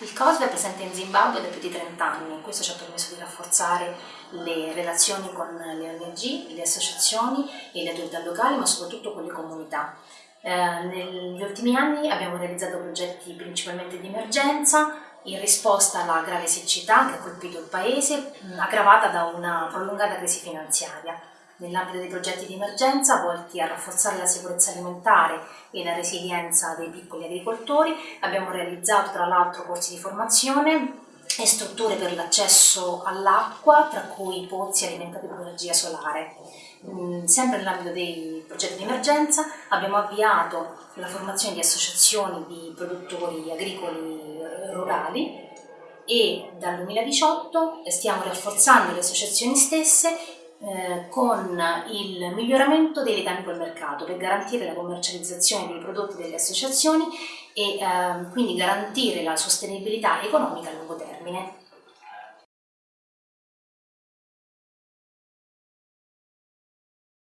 Il COSVE è presente in Zimbabwe da più di 30 anni, questo ci ha permesso di rafforzare le relazioni con le ONG, le associazioni e le autorità locali, ma soprattutto con le comunità. Eh, negli ultimi anni abbiamo realizzato progetti principalmente di emergenza, in risposta alla grave siccità che ha colpito il Paese, aggravata da una prolungata crisi finanziaria nell'ambito dei progetti di emergenza volti a rafforzare la sicurezza alimentare e la resilienza dei piccoli agricoltori. Abbiamo realizzato tra l'altro corsi di formazione e strutture per l'accesso all'acqua, tra cui pozzi alimentati con energia solare. Mm, sempre nell'ambito dei progetti di emergenza abbiamo avviato la formazione di associazioni di produttori agricoli rurali e dal 2018 stiamo rafforzando le associazioni stesse eh, con il miglioramento dei legami col mercato per garantire la commercializzazione dei prodotti delle associazioni e eh, quindi garantire la sostenibilità economica a lungo termine.